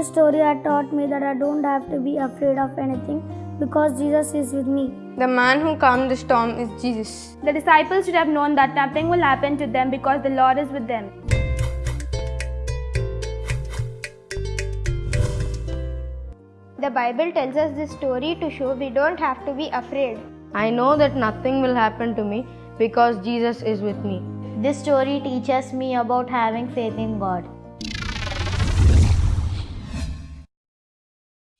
This story had taught me that I don't have to be afraid of anything because Jesus is with me. The man who calmed the storm is Jesus. The disciples should have known that nothing will happen to them because the Lord is with them. The Bible tells us this story to show we don't have to be afraid. I know that nothing will happen to me because Jesus is with me. This story teaches me about having faith in God.